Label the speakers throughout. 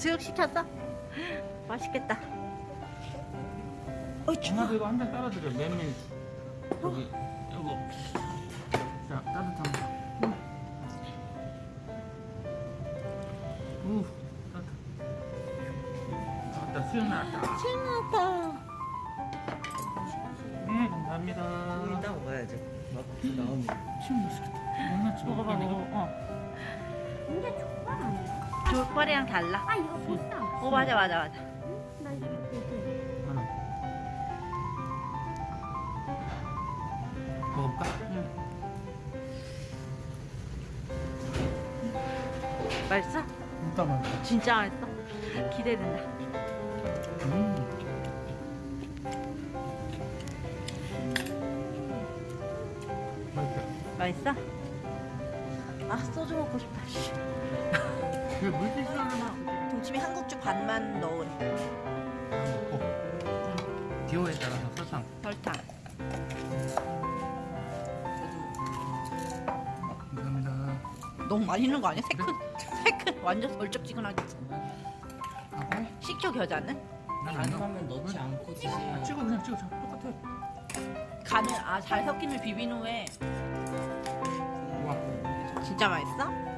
Speaker 1: 수육 시켰어? 맛있겠다. 어이 추워.
Speaker 2: 엄마도 이거 한 잔 따라드려 메밀 여기 요거 자 따뜻한 거 우, 따뜻 나왔다 수육 나왔다. 네 감사합니다
Speaker 3: 이따 먹어야지. 막 나오면.
Speaker 2: 지금 맛있겠다 얼마나 찍어
Speaker 1: 먹어봐
Speaker 2: 이거
Speaker 1: 먹어. 어.
Speaker 4: 근데 족발 아 니야?
Speaker 1: 족발이랑 달라.
Speaker 4: 아 이거 보쌈.
Speaker 1: 어 맞아 맞아 맞아.
Speaker 4: 나 이거 보쌈.
Speaker 2: 하나 먹어볼까?
Speaker 1: 맛있어?
Speaker 2: 진짜 맛있어
Speaker 1: 진짜 맛있어? 기대된다.
Speaker 2: 음. 맛있어
Speaker 1: 맛있어? 아 소주 먹고 싶다. 동치미 한국주 반만 넣으래.
Speaker 2: 먹고 기호에 따라서 설탕
Speaker 1: 설탕.
Speaker 2: 감사합니다
Speaker 1: 너무 많이 넣은 거 아니야? 세 큰, 세 큰. 완전 얼쩍지근하게.
Speaker 2: 하고
Speaker 1: 식초 겨자는?
Speaker 3: 가능하면 넣지 않고 드세요.
Speaker 2: 찍어 그냥 찍어 똑같아
Speaker 1: 간을 아잘 섞인 비빈 후에
Speaker 2: 우와
Speaker 1: 진짜 맛있어?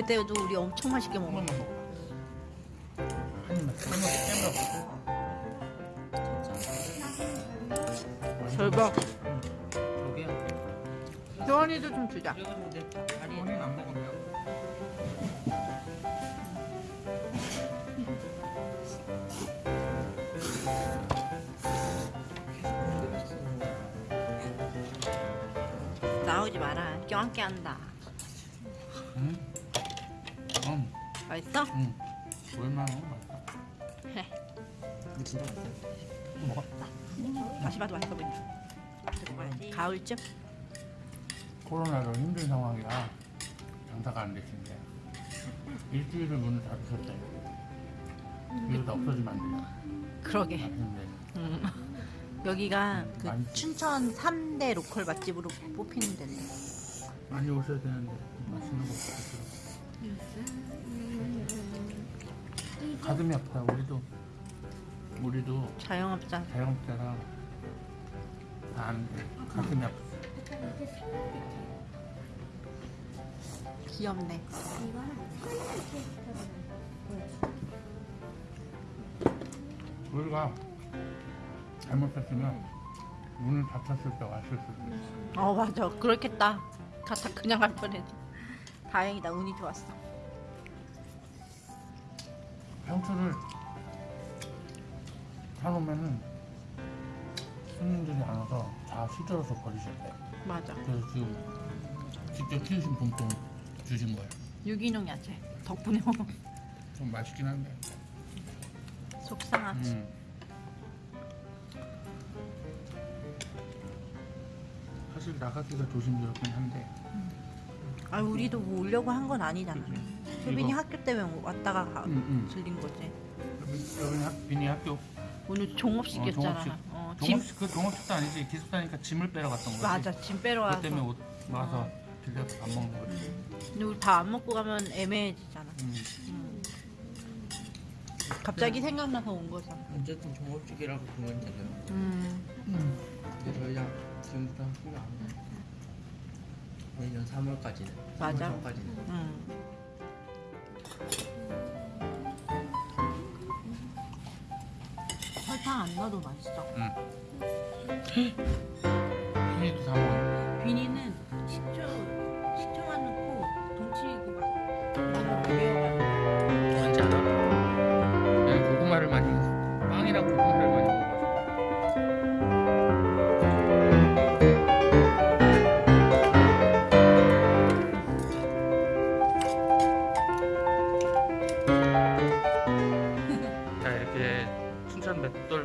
Speaker 1: 그때도 우리 엄청 맛있게 먹었어.
Speaker 2: 한 입만 깨물어
Speaker 1: 절박. 효원이도 좀 주자.
Speaker 2: 안
Speaker 1: 나오지 마라. 껴안게 한다. 맛있어?
Speaker 2: 응. 얼마나 맛있다.
Speaker 1: 해.
Speaker 3: 이거 진짜 맛있어.
Speaker 2: 먹어.
Speaker 1: 다시 봐도 맛있어 보인다. 먹어야지. 가을쯤?
Speaker 2: 코로나로 힘든 상황이라 장사가 안 되신데 일주일을 문을 닫으셨대요. 이러다 없어지면 안 돼요.
Speaker 1: 그러게.
Speaker 2: 맛있는데.
Speaker 1: 음. 여기가 그. 춘천 3대 로컬 맛집으로 뽑히는 데인데.
Speaker 2: 많이 오셔야 되는데 맛있는 거 드시러. 가슴이 아프다. 우리도 우리도
Speaker 1: 자영업자.
Speaker 2: 자영업자라 다 아는데 가슴이 아프다.
Speaker 1: 귀엽네.
Speaker 2: 우리가 잘못했으면 문을 닫혔을 때 왔을 수도 있어.
Speaker 1: 어 맞아. 그렇겠다. 가다 그냥 갈 뻔했지. 다행이다. 운이 좋았어.
Speaker 2: 상추를 사놓으면은 손님들이 안 와서 다 시들어서 버리셨대.
Speaker 1: 맞아.
Speaker 2: 그래서 지금 직접 키우신 봄동 주신 거예요.
Speaker 1: 유기농 야채. 덕분에.
Speaker 2: 좀 맛있긴 한데.
Speaker 1: 속상하지.
Speaker 2: 음. 사실 나가기가 조심스럽긴 한데
Speaker 1: 아 우리도 뭐 오려고 한 건 아니잖아. 효빈이
Speaker 2: 이거.
Speaker 1: 학교 때문에 왔다가 가,
Speaker 2: 음, 음.
Speaker 1: 들린 거지.
Speaker 2: 여기 학, 비니 학교
Speaker 1: 오늘 종업식
Speaker 2: 어,
Speaker 1: 했잖아.
Speaker 2: 종업식.
Speaker 1: 어, 짐
Speaker 2: 종업식 그 종업식도 아니지 기숙사니까 짐을 빼러 갔던 거지.
Speaker 1: 맞아. 짐 빼러 와서.
Speaker 2: 그 때문에 옷 와서 들려서 밥 먹는 거지.
Speaker 1: 근데 우리 다 안 먹고 가면 애매해지잖아.
Speaker 2: 음.
Speaker 1: 음. 갑자기 생각나서 온 거잖아.
Speaker 3: 어쨌든 종업식이라고 보면 되죠. 근데 저희가 지금부터 학교가 안 돼. 내년 3월까지는.
Speaker 1: 맞아.
Speaker 3: 3월 전까지는.
Speaker 1: 음. 설탕 안 넣어도 맛있어.
Speaker 2: 비니도 다 먹어.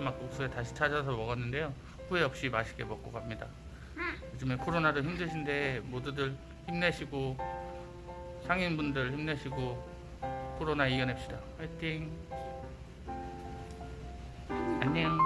Speaker 2: 막국수에 다시 찾아서 먹었는데요. 후회 없이 맛있게 먹고 갑니다. 요즘에 코로나로 힘드신데 모두들 힘내시고 상인분들 힘내시고 코로나 이겨냅시다. 화이팅! 안녕